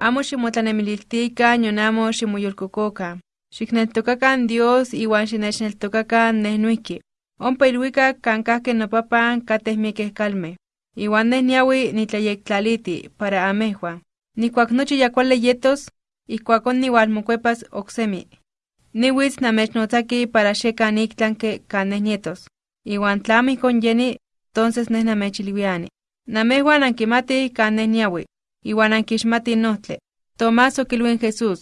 amo ximotlanemililtika nion amo ximoyolkokoka. Xikneltokakan Dios iwan xinechneltokakan neh noihki. Ompa ilwikak kan kahke nopapan kateh miekeh kalmeh. Iwan neh niawi nitlayektlaliti para amehwan. Nikuak nochi ya kuali yetos, ikuakon niwalmokuepas oksemi. Niwitz namechnotzaki para xekan iktlanke kan neh nietos. Iwan tlamo ihkon yeni, entonces neh namechilwiani. Namehwan ankimatih kan neh niawi, iwan ankixmatih nohtli. Tomás okilwin Jesús,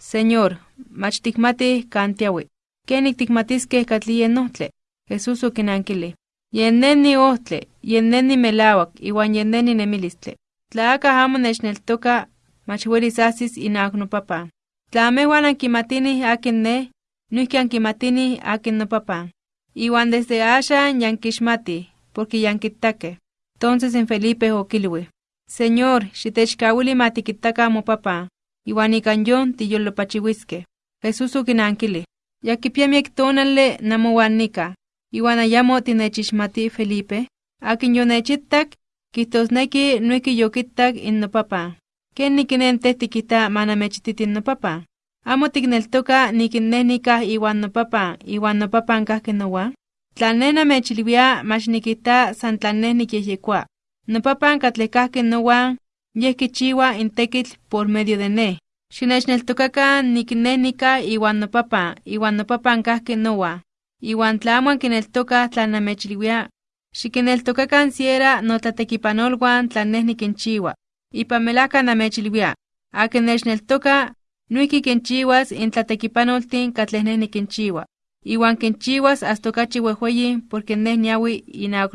Señor, mach tikmatih kan tiawi. Kenik tikmatiskeh katli nohtli? Jesús okinankili. Yen neni ohtli, yen neni melawak, iwan yen neni nemilistli. Tla akah amo nechneltoka, mach welis asis inawak nopapan. Tla amehwan ankimatinih akin neh, noihki ankimatinih akin nopapan. Iwan desde axan yankixmatih, porque yankittakeh. Entonces en Felipe okilwi, Señor, xitechkawili ma tikittakan mopapan, iwan ikan yon tiyolopachiwiskeh. Jesús okinankili, ya kipia miek tonali namowan nika, iwan ayamo tinechixmati Felipe, akin yonechittak, kijtosneki noihki yokittak in nopapan. Ken nikinen teh tikita manamechititin nopapan? Amo tikneltoka nikin neh nikah iwan nopapan, iwan nopapan kahki nowan? Tla neh namechilwia mach nikita san tla neh nikyehyekoa. Nopapan katleh kahki nowan, yeh kichiwa in tekitl por medio de neh. Xinechneltokakan nik neh nikah iwan nopapan, iwan nopapan kahki nowan. Iwan tla amo ankineltokah tla namechilwia, xikineltokakan siera notlatekipanolwan tla neh nikinchiwa. Ipan melajka namechilwia, akin nechneltoka, noihki kinchiwas in tlatekipanoltin katleh neh nikinchiwa. Iwan kinchiwas hasta okachi wehweyi porque neh niawi inawak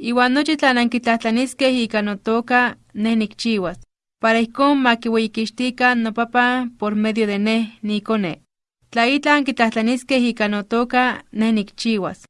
Iwan nochi tla nankitlatlaniskeh ika notoka, neh nikchiwas, para ma kiueyikixtikan nopapan por medio de neh niikone. Tla itlah ankitlajtlaniskeh ika notoka, neh nikchiwas.